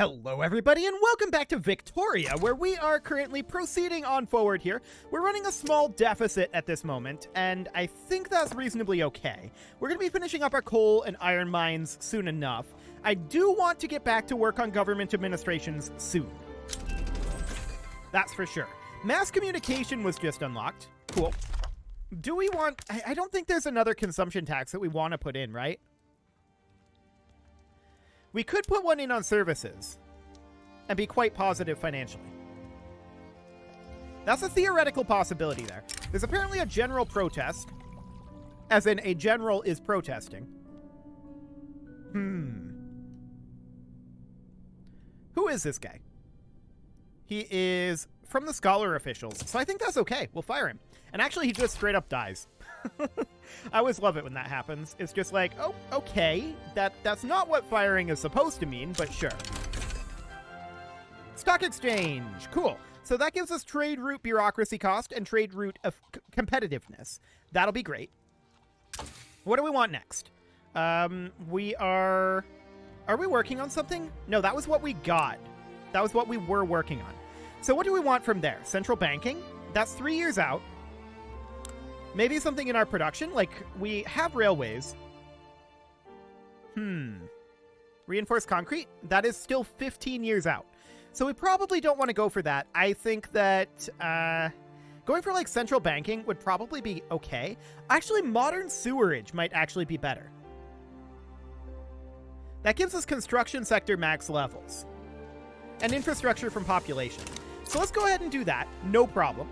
Hello, everybody, and welcome back to Victoria, where we are currently proceeding on forward here. We're running a small deficit at this moment, and I think that's reasonably okay. We're going to be finishing up our coal and iron mines soon enough. I do want to get back to work on government administrations soon. That's for sure. Mass communication was just unlocked. Cool. Do we want... I, I don't think there's another consumption tax that we want to put in, right? We could put one in on services and be quite positive financially. That's a theoretical possibility there. There's apparently a general protest, as in a general is protesting. Hmm. Who is this guy? He is from the scholar officials, so I think that's okay. We'll fire him. And actually, he just straight up dies. I always love it when that happens. It's just like, oh, okay, that that's not what firing is supposed to mean, but sure. Stock exchange, cool. So that gives us trade route bureaucracy cost and trade route of competitiveness. That'll be great. What do we want next? Um, we are... Are we working on something? No, that was what we got. That was what we were working on. So what do we want from there? Central banking? That's three years out. Maybe something in our production? Like, we have railways. Hmm. Reinforced concrete? That is still 15 years out. So we probably don't want to go for that. I think that uh, going for, like, central banking would probably be okay. Actually, modern sewerage might actually be better. That gives us construction sector max levels. And infrastructure from population. So let's go ahead and do that. No problem.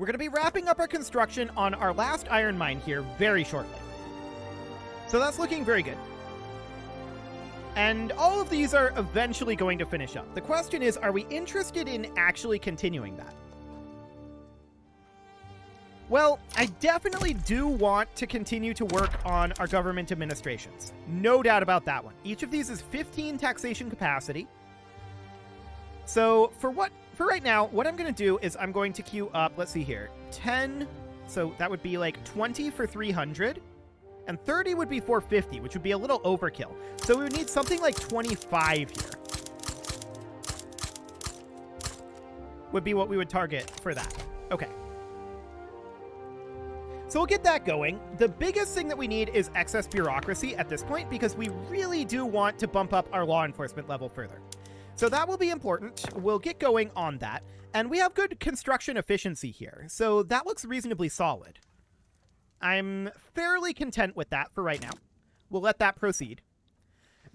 We're going to be wrapping up our construction on our last iron mine here very shortly. So that's looking very good. And all of these are eventually going to finish up. The question is, are we interested in actually continuing that? Well, I definitely do want to continue to work on our government administrations. No doubt about that one. Each of these is 15 taxation capacity. So for what for right now, what I'm going to do is I'm going to queue up, let's see here, 10, so that would be like 20 for 300, and 30 would be 450, which would be a little overkill. So we would need something like 25 here. Would be what we would target for that. Okay. So we'll get that going. The biggest thing that we need is excess bureaucracy at this point because we really do want to bump up our law enforcement level further. So that will be important. We'll get going on that. And we have good construction efficiency here, so that looks reasonably solid. I'm fairly content with that for right now. We'll let that proceed.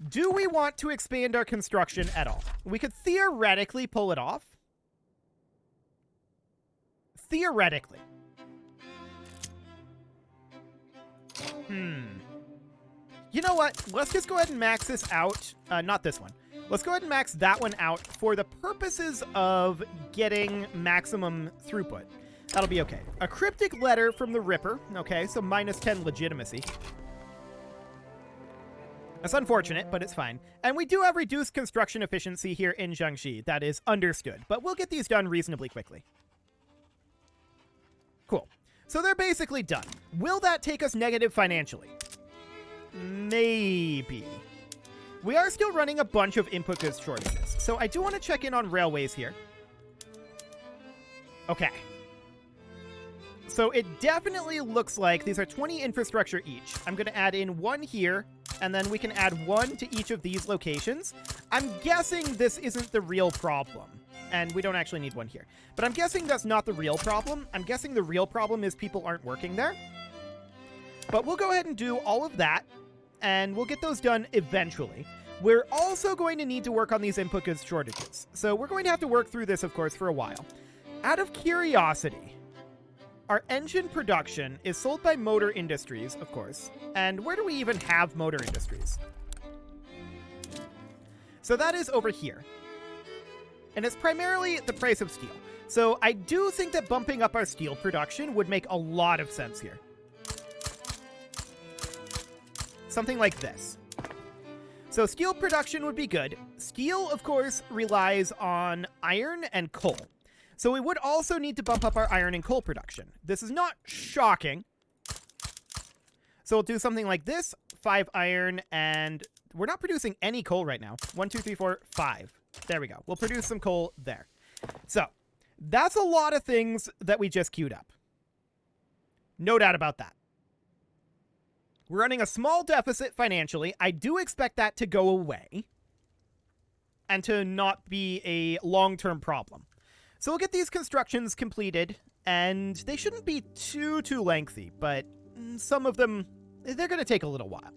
Do we want to expand our construction at all? We could theoretically pull it off. Theoretically. Hmm. You know what? Let's just go ahead and max this out. Uh, not this one. Let's go ahead and max that one out for the purposes of getting maximum throughput. That'll be okay. A cryptic letter from the Ripper. Okay, so minus 10 legitimacy. That's unfortunate, but it's fine. And we do have reduced construction efficiency here in Jiangxi. That is understood. But we'll get these done reasonably quickly. Cool. So they're basically done. Will that take us negative financially? Maybe. We are still running a bunch of input goods shortages, so I do want to check in on railways here. Okay. So it definitely looks like these are 20 infrastructure each. I'm going to add in one here, and then we can add one to each of these locations. I'm guessing this isn't the real problem, and we don't actually need one here. But I'm guessing that's not the real problem. I'm guessing the real problem is people aren't working there. But we'll go ahead and do all of that, and we'll get those done eventually. We're also going to need to work on these input goods shortages. So we're going to have to work through this, of course, for a while. Out of curiosity, our engine production is sold by Motor Industries, of course. And where do we even have Motor Industries? So that is over here. And it's primarily the price of steel. So I do think that bumping up our steel production would make a lot of sense here. Something like this. So steel production would be good. Steel, of course, relies on iron and coal. So we would also need to bump up our iron and coal production. This is not shocking. So we'll do something like this. Five iron and we're not producing any coal right now. One, two, three, four, five. There we go. We'll produce some coal there. So that's a lot of things that we just queued up. No doubt about that. We're running a small deficit financially. I do expect that to go away and to not be a long term problem. So we'll get these constructions completed, and they shouldn't be too, too lengthy, but mm, some of them, they're going to take a little while.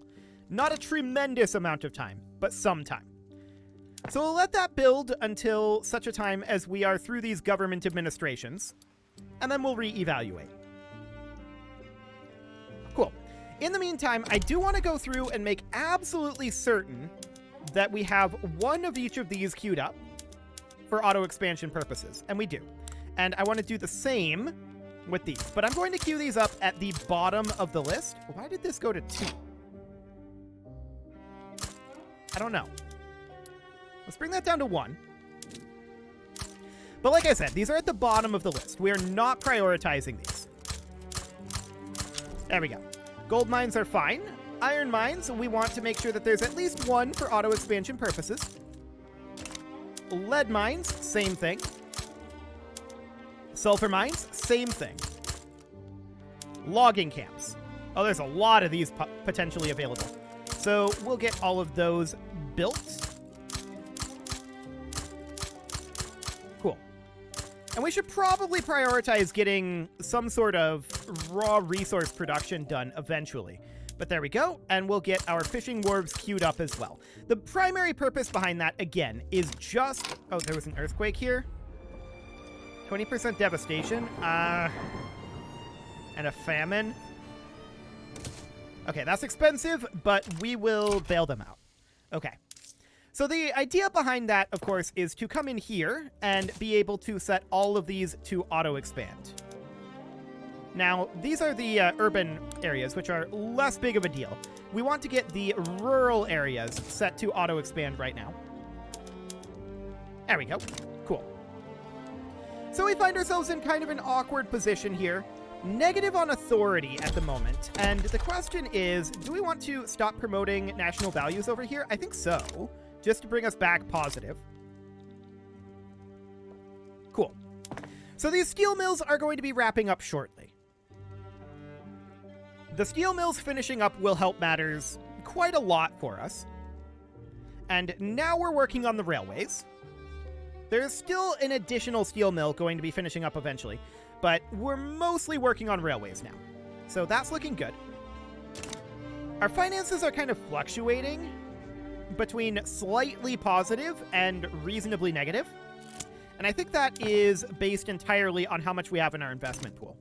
Not a tremendous amount of time, but some time. So we'll let that build until such a time as we are through these government administrations, and then we'll re-evaluate. In the meantime, I do want to go through and make absolutely certain that we have one of each of these queued up for auto expansion purposes, and we do. And I want to do the same with these, but I'm going to queue these up at the bottom of the list. Why did this go to two? I don't know. Let's bring that down to one. But like I said, these are at the bottom of the list. We are not prioritizing these. There we go. Gold mines are fine. Iron mines, we want to make sure that there's at least one for auto expansion purposes. Lead mines, same thing. Sulfur mines, same thing. Logging camps. Oh, there's a lot of these potentially available. So we'll get all of those built. And we should probably prioritize getting some sort of raw resource production done eventually. But there we go, and we'll get our fishing wharves queued up as well. The primary purpose behind that, again, is just... Oh, there was an earthquake here? 20% devastation? Uh... And a famine? Okay, that's expensive, but we will bail them out. Okay. So the idea behind that, of course, is to come in here and be able to set all of these to auto-expand. Now, these are the uh, urban areas, which are less big of a deal. We want to get the rural areas set to auto-expand right now. There we go. Cool. So we find ourselves in kind of an awkward position here. Negative on authority at the moment. And the question is, do we want to stop promoting national values over here? I think so. Just to bring us back positive. Cool. So these steel mills are going to be wrapping up shortly. The steel mills finishing up will help matters quite a lot for us. And now we're working on the railways. There's still an additional steel mill going to be finishing up eventually, but we're mostly working on railways now. So that's looking good. Our finances are kind of fluctuating between slightly positive and reasonably negative. And I think that is based entirely on how much we have in our investment pool.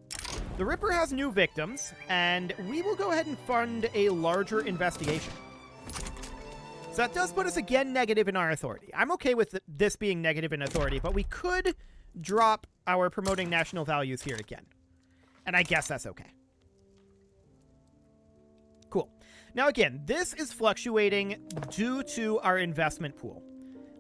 The Ripper has new victims, and we will go ahead and fund a larger investigation. So that does put us again negative in our authority. I'm okay with this being negative in authority, but we could drop our promoting national values here again. And I guess that's okay. Now again, this is fluctuating due to our investment pool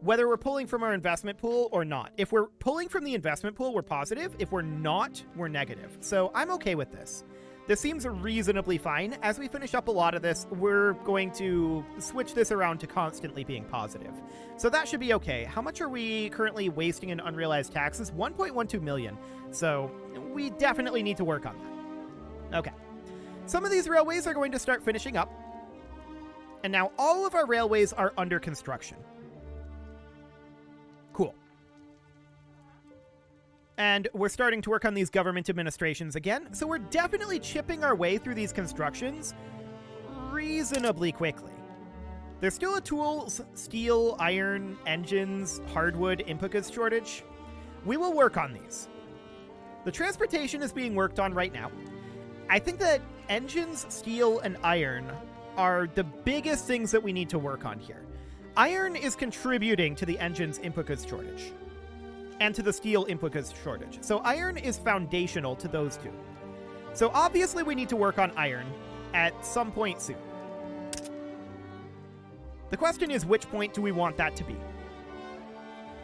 whether we're pulling from our investment pool or not. If we're pulling from the investment pool, we're positive. If we're not, we're negative. So I'm okay with this. This seems reasonably fine. As we finish up a lot of this, we're going to switch this around to constantly being positive. So that should be okay. How much are we currently wasting in unrealized taxes? 1.12 million. So we definitely need to work on that. Okay. Some of these railways are going to start finishing up. And now all of our railways are under construction. Cool. And we're starting to work on these government administrations again, so we're definitely chipping our way through these constructions reasonably quickly. There's still a tools, steel, iron, engines, hardwood goods shortage. We will work on these. The transportation is being worked on right now. I think that engines, steel, and iron are the biggest things that we need to work on here. Iron is contributing to the engine's input goods shortage and to the steel input goods shortage. So iron is foundational to those two. So obviously we need to work on iron at some point soon. The question is which point do we want that to be?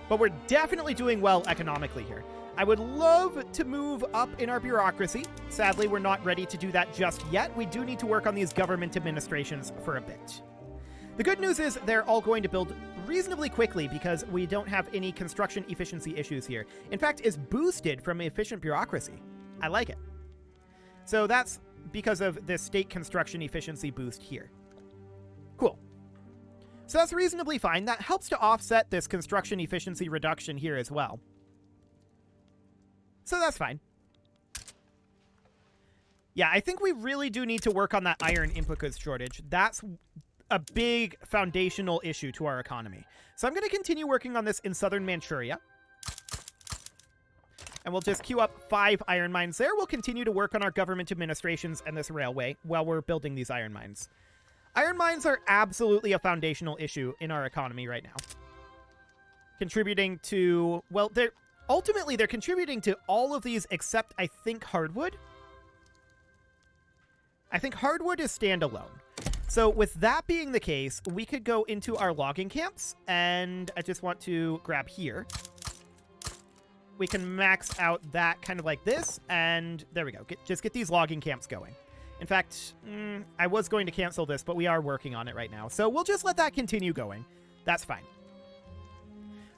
But we're definitely doing well economically here. I would love to move up in our bureaucracy. Sadly, we're not ready to do that just yet. We do need to work on these government administrations for a bit. The good news is they're all going to build reasonably quickly because we don't have any construction efficiency issues here. In fact, is boosted from efficient bureaucracy. I like it. So that's because of the state construction efficiency boost here. Cool. So that's reasonably fine. That helps to offset this construction efficiency reduction here as well. So that's fine. Yeah, I think we really do need to work on that iron input goods shortage. That's a big foundational issue to our economy. So I'm going to continue working on this in southern Manchuria. And we'll just queue up five iron mines there. We'll continue to work on our government administrations and this railway while we're building these iron mines. Iron mines are absolutely a foundational issue in our economy right now. Contributing to, well, they're ultimately they're contributing to all of these except I think hardwood. I think hardwood is standalone. So with that being the case, we could go into our logging camps, and I just want to grab here. We can max out that kind of like this, and there we go. Get, just get these logging camps going. In fact, mm, I was going to cancel this, but we are working on it right now. So we'll just let that continue going. That's fine.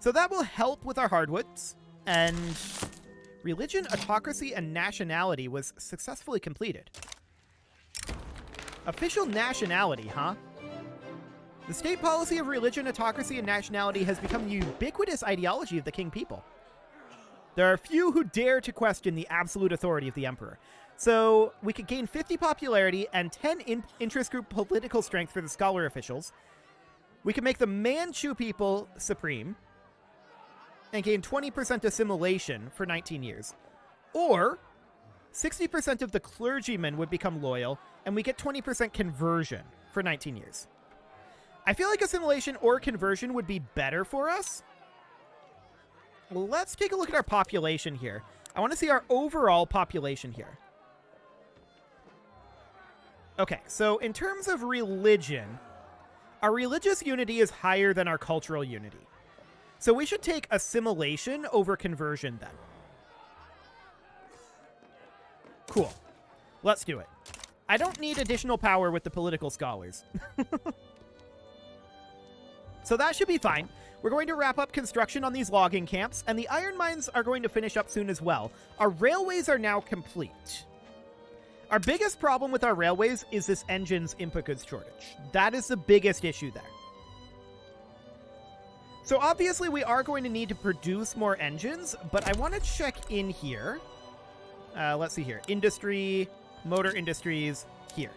So that will help with our hardwoods, and religion, autocracy, and nationality was successfully completed. Official nationality, huh? The state policy of religion, autocracy, and nationality has become the ubiquitous ideology of the Qing people. There are few who dare to question the absolute authority of the emperor. So we could gain 50 popularity and 10 in interest group political strength for the scholar officials. We could make the Manchu people supreme and gain 20% assimilation for 19 years. Or 60% of the clergymen would become loyal and we get 20% conversion for 19 years. I feel like assimilation or conversion would be better for us. Let's take a look at our population here. I want to see our overall population here. Okay, so in terms of religion, our religious unity is higher than our cultural unity. So we should take assimilation over conversion then. Cool. Let's do it. I don't need additional power with the political scholars. so that should be fine. We're going to wrap up construction on these logging camps, and the iron mines are going to finish up soon as well. Our railways are now complete. Our biggest problem with our railways is this engine's goods shortage. That is the biggest issue there. So obviously we are going to need to produce more engines, but I want to check in here. Uh, let's see here. Industry, Motor Industries here.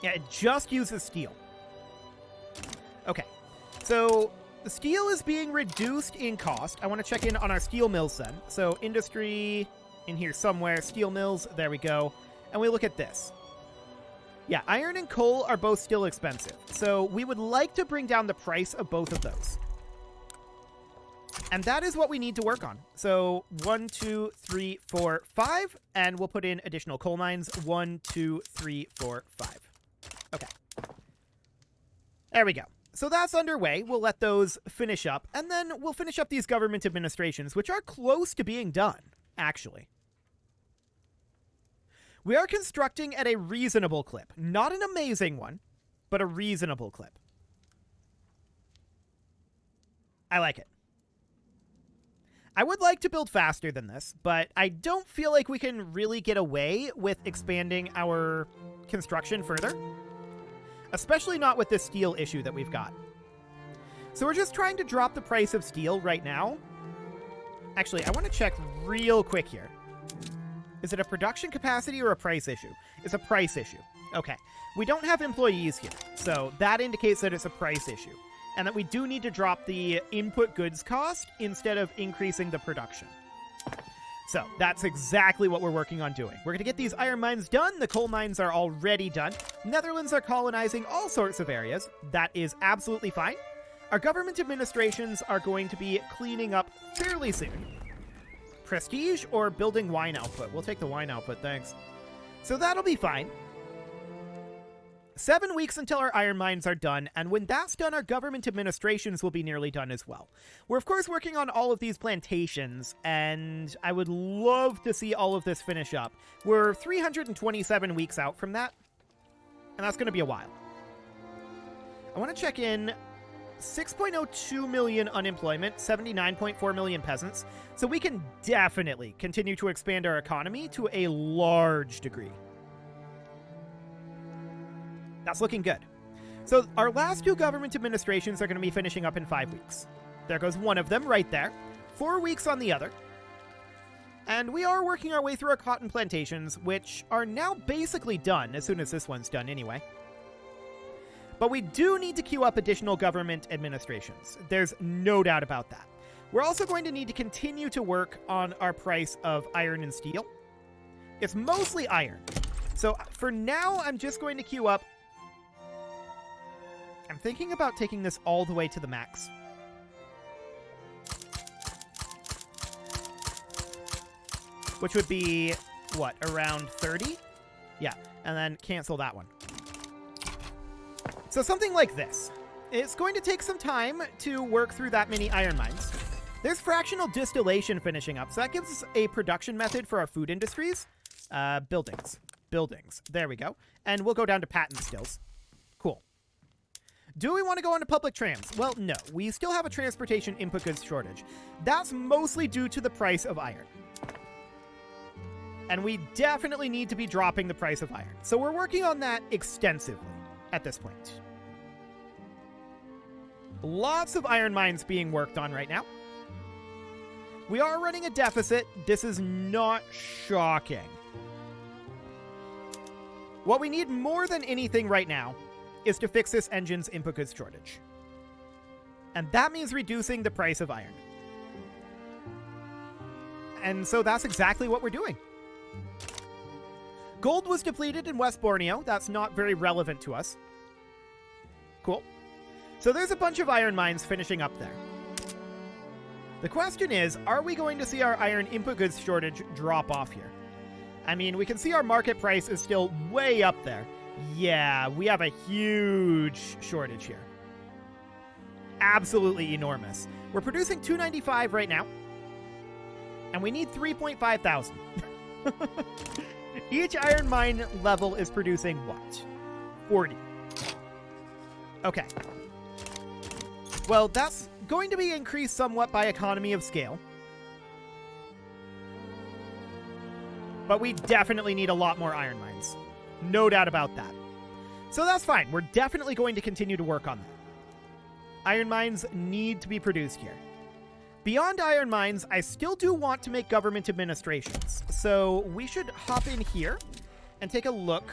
Yeah, it just uses steel. Okay, so the steel is being reduced in cost. I want to check in on our steel mills then. So industry in here somewhere, steel mills, there we go. And we look at this. Yeah, iron and coal are both still expensive. So we would like to bring down the price of both of those. And that is what we need to work on. So one, two, three, four, five, and we'll put in additional coal mines. One, two, three, four, five. Okay. There we go. So that's underway. We'll let those finish up, and then we'll finish up these government administrations, which are close to being done, actually. We are constructing at a reasonable clip. Not an amazing one, but a reasonable clip. I like it. I would like to build faster than this, but I don't feel like we can really get away with expanding our construction further. Especially not with this steel issue that we've got. So we're just trying to drop the price of steel right now. Actually, I want to check real quick here. Is it a production capacity or a price issue? It's a price issue. Okay. We don't have employees here, so that indicates that it's a price issue and that we do need to drop the input goods cost instead of increasing the production. So that's exactly what we're working on doing. We're going to get these iron mines done. The coal mines are already done. Netherlands are colonizing all sorts of areas. That is absolutely fine. Our government administrations are going to be cleaning up fairly soon. Prestige or building wine output? We'll take the wine output, thanks. So that'll be fine. Seven weeks until our iron mines are done, and when that's done, our government administrations will be nearly done as well. We're, of course, working on all of these plantations, and I would love to see all of this finish up. We're 327 weeks out from that, and that's going to be a while. I want to check in 6.02 million unemployment, 79.4 million peasants. So we can definitely continue to expand our economy to a large degree. That's looking good. So our last two government administrations are going to be finishing up in five weeks. There goes one of them right there. Four weeks on the other. And we are working our way through our cotton plantations, which are now basically done, as soon as this one's done anyway. But we do need to queue up additional government administrations. There's no doubt about that. We're also going to need to continue to work on our price of iron and steel. It's mostly iron. So uh, for now, I'm just going to queue up. I'm thinking about taking this all the way to the max. Which would be, what, around 30? Yeah, and then cancel that one. So something like this. It's going to take some time to work through that many iron mines. There's fractional distillation finishing up, so that gives us a production method for our food industries. Uh, buildings. Buildings. There we go. And we'll go down to patent stills. Cool. Do we want to go into public trams? Well, no. We still have a transportation input goods shortage. That's mostly due to the price of iron. And we definitely need to be dropping the price of iron. So we're working on that extensively at this point. Lots of iron mines being worked on right now. We are running a deficit. This is not shocking. What we need more than anything right now is to fix this engine's input goods shortage. And that means reducing the price of iron. And so that's exactly what we're doing. Gold was depleted in West Borneo. That's not very relevant to us. Cool. So there's a bunch of iron mines finishing up there. The question is, are we going to see our iron input goods shortage drop off here? I mean, we can see our market price is still way up there. Yeah, we have a huge shortage here. Absolutely enormous. We're producing 295 right now. And we need 3.5 thousand. Each iron mine level is producing what? 40. Okay. Well, that's going to be increased somewhat by economy of scale. But we definitely need a lot more iron mines. No doubt about that. So that's fine. We're definitely going to continue to work on that. Iron mines need to be produced here. Beyond iron mines, I still do want to make government administrations. So we should hop in here and take a look.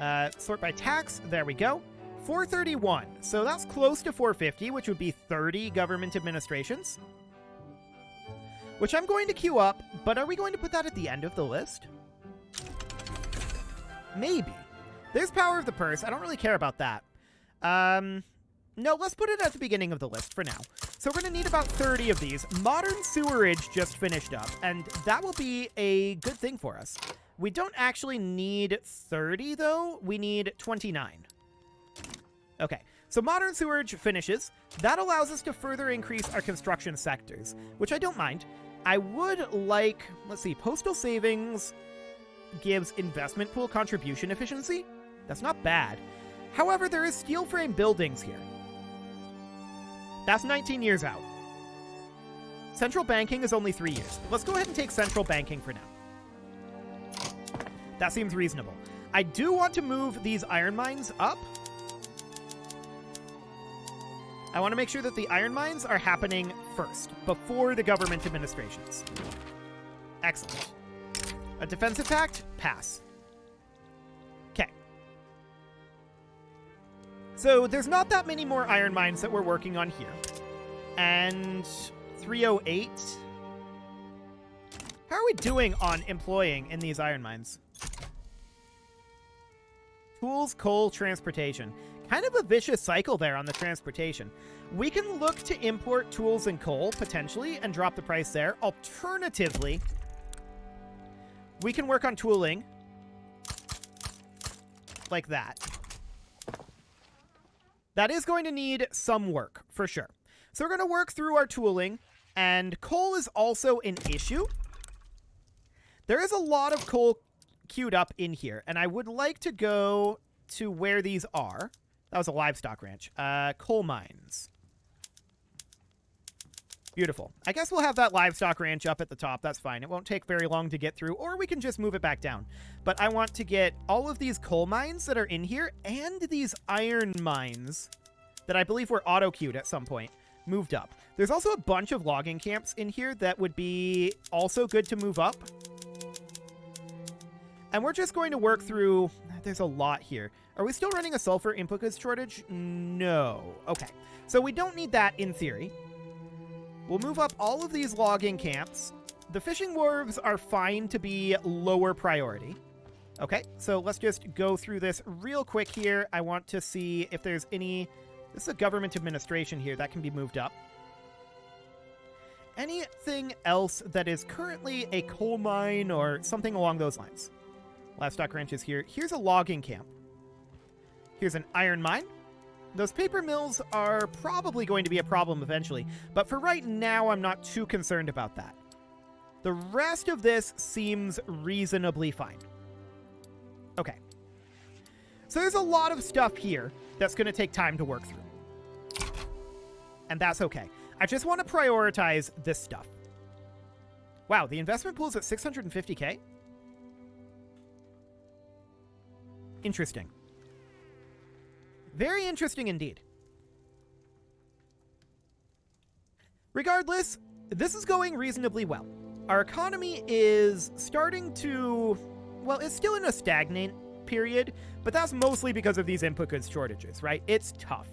Uh, sort by tax. There we go. 431. So that's close to 450, which would be 30 government administrations. Which I'm going to queue up, but are we going to put that at the end of the list? Maybe. There's Power of the Purse. I don't really care about that. Um, no, let's put it at the beginning of the list for now. So we're going to need about 30 of these. Modern Sewerage just finished up, and that will be a good thing for us. We don't actually need 30, though. We need 29. Okay, so Modern Sewerage finishes. That allows us to further increase our construction sectors, which I don't mind. I would like, let's see, Postal Savings gives investment pool contribution efficiency. That's not bad. However, there is steel frame buildings here. That's 19 years out. Central banking is only three years. Let's go ahead and take central banking for now. That seems reasonable. I do want to move these iron mines up. I want to make sure that the iron mines are happening first, before the government administrations. Excellent. A defensive pact? Pass. Okay. So there's not that many more iron mines that we're working on here. And 308. How are we doing on employing in these iron mines? Tools, coal, transportation. Kind of a vicious cycle there on the transportation. We can look to import tools and coal, potentially, and drop the price there. Alternatively, we can work on tooling like that. That is going to need some work, for sure. So we're going to work through our tooling, and coal is also an issue. There is a lot of coal queued up in here, and I would like to go to where these are. That was a livestock ranch. Uh, coal mines. Beautiful. I guess we'll have that livestock ranch up at the top. That's fine. It won't take very long to get through, or we can just move it back down. But I want to get all of these coal mines that are in here and these iron mines that I believe were auto-queued at some point moved up. There's also a bunch of logging camps in here that would be also good to move up. And we're just going to work through... There's a lot here. Are we still running a sulfur input shortage? No. Okay. So we don't need that in theory. We'll move up all of these logging camps. The fishing wharves are fine to be lower priority. Okay, so let's just go through this real quick here. I want to see if there's any... This is a government administration here. That can be moved up. Anything else that is currently a coal mine or something along those lines? Livestock ranches here. Here's a logging camp. Here's an iron mine. Those paper mills are probably going to be a problem eventually, but for right now, I'm not too concerned about that. The rest of this seems reasonably fine. Okay. So there's a lot of stuff here that's going to take time to work through. And that's okay. I just want to prioritize this stuff. Wow, the investment pool is at 650k? Interesting. Very interesting indeed. Regardless, this is going reasonably well. Our economy is starting to, well, it's still in a stagnant period, but that's mostly because of these input goods shortages, right? It's tough.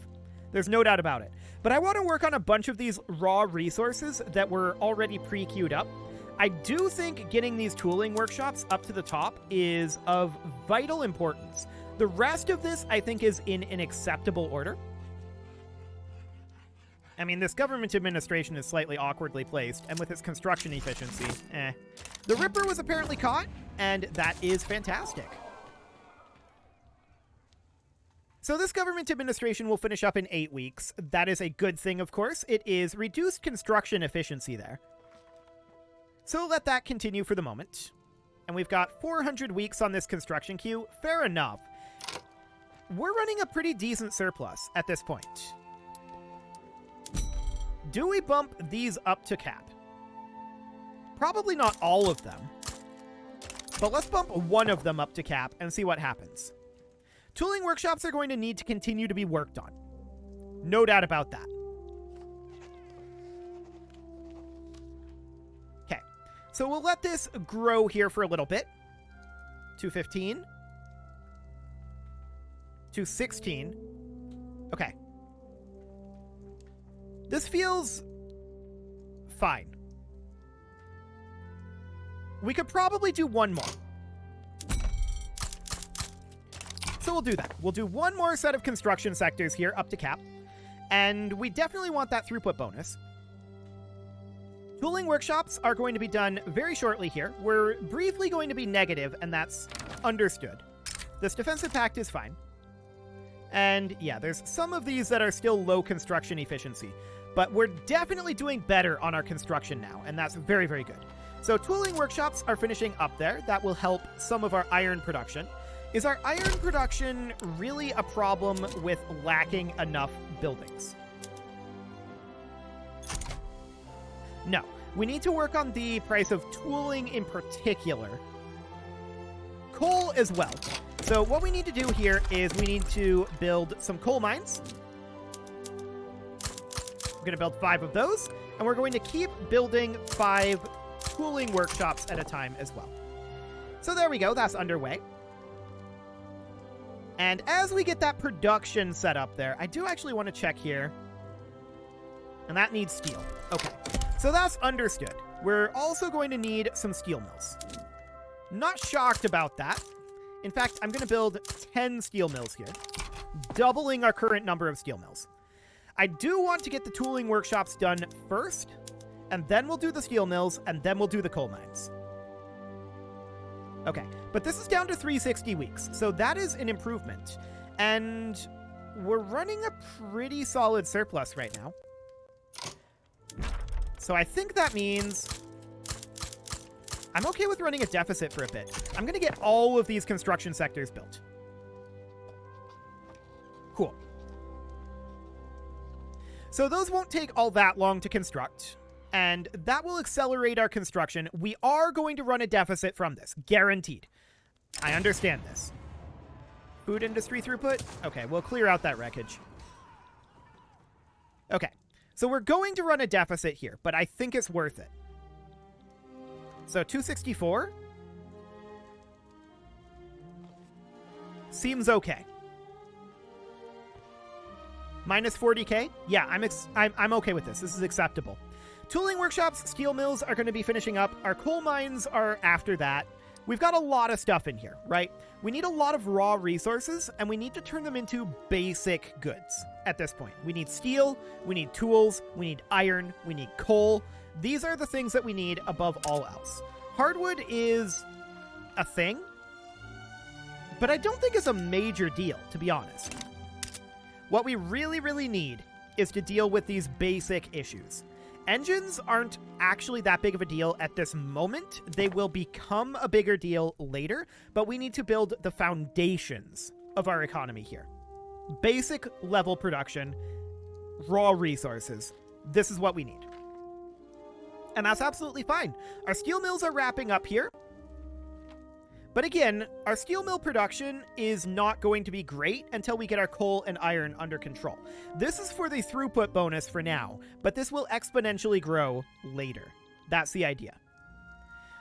There's no doubt about it. But I want to work on a bunch of these raw resources that were already pre-queued up. I do think getting these tooling workshops up to the top is of vital importance. The rest of this, I think, is in an acceptable order. I mean, this government administration is slightly awkwardly placed, and with its construction efficiency, eh. The Ripper was apparently caught, and that is fantastic. So this government administration will finish up in eight weeks. That is a good thing, of course. It is reduced construction efficiency there. So let that continue for the moment. And we've got 400 weeks on this construction queue. Fair enough we're running a pretty decent surplus at this point. Do we bump these up to cap? Probably not all of them. But let's bump one of them up to cap and see what happens. Tooling workshops are going to need to continue to be worked on. No doubt about that. So we'll let this grow here for a little bit. 215 to 16. Okay. This feels fine. We could probably do one more. So we'll do that. We'll do one more set of construction sectors here up to cap. And we definitely want that throughput bonus. Tooling workshops are going to be done very shortly here. We're briefly going to be negative, and that's understood. This defensive pact is fine. And yeah, there's some of these that are still low construction efficiency, but we're definitely doing better on our construction now, and that's very, very good. So tooling workshops are finishing up there. That will help some of our iron production. Is our iron production really a problem with lacking enough buildings? No. We need to work on the price of tooling in particular. Coal as well. So what we need to do here is we need to build some coal mines. We're going to build five of those, and we're going to keep building five tooling workshops at a time as well. So there we go. That's underway. And as we get that production set up there, I do actually want to check here. And that needs steel. Okay. So that's understood. We're also going to need some steel mills. Not shocked about that. In fact, I'm going to build 10 steel mills here, doubling our current number of steel mills. I do want to get the tooling workshops done first, and then we'll do the steel mills, and then we'll do the coal mines. Okay, but this is down to 360 weeks, so that is an improvement. And we're running a pretty solid surplus right now. So I think that means I'm okay with running a deficit for a bit. I'm going to get all of these construction sectors built. Cool. So those won't take all that long to construct, and that will accelerate our construction. We are going to run a deficit from this, guaranteed. I understand this. Food industry throughput? Okay, we'll clear out that wreckage. Okay, so we're going to run a deficit here, but I think it's worth it. So 264 seems okay. Minus 40k? Yeah, I'm, I'm, I'm okay with this. This is acceptable. Tooling workshops, steel mills are going to be finishing up. Our coal mines are after that. We've got a lot of stuff in here, right? We need a lot of raw resources, and we need to turn them into basic goods at this point. We need steel, we need tools, we need iron, we need coal. These are the things that we need above all else. Hardwood is a thing, but I don't think it's a major deal, to be honest. What we really, really need is to deal with these basic issues. Engines aren't actually that big of a deal at this moment. They will become a bigger deal later, but we need to build the foundations of our economy here. Basic level production, raw resources. This is what we need. And that's absolutely fine. Our steel mills are wrapping up here. But again, our steel mill production is not going to be great until we get our coal and iron under control. This is for the throughput bonus for now, but this will exponentially grow later. That's the idea.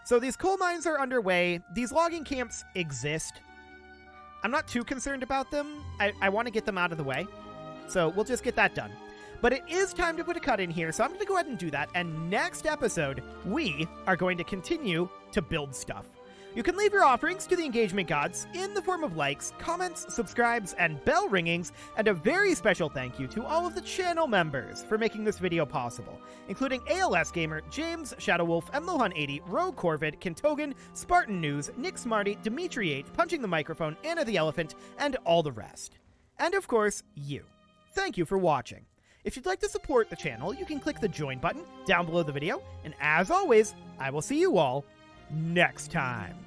So these coal mines are underway. These logging camps exist. I'm not too concerned about them. I, I want to get them out of the way. So we'll just get that done. But it is time to put a cut in here, so I'm going to go ahead and do that. And next episode, we are going to continue to build stuff. You can leave your offerings to the engagement gods in the form of likes, comments, subscribes, and bell ringings, and a very special thank you to all of the channel members for making this video possible, including ALS Gamer, James, Shadowwolf, Mlohan80, Rogue Corvid, Kintogan, Spartan News, Nick Smarty, Dimitri 8, Punching the Microphone, Anna the Elephant, and all the rest. And of course, you. Thank you for watching. If you'd like to support the channel, you can click the join button down below the video, and as always, I will see you all next time.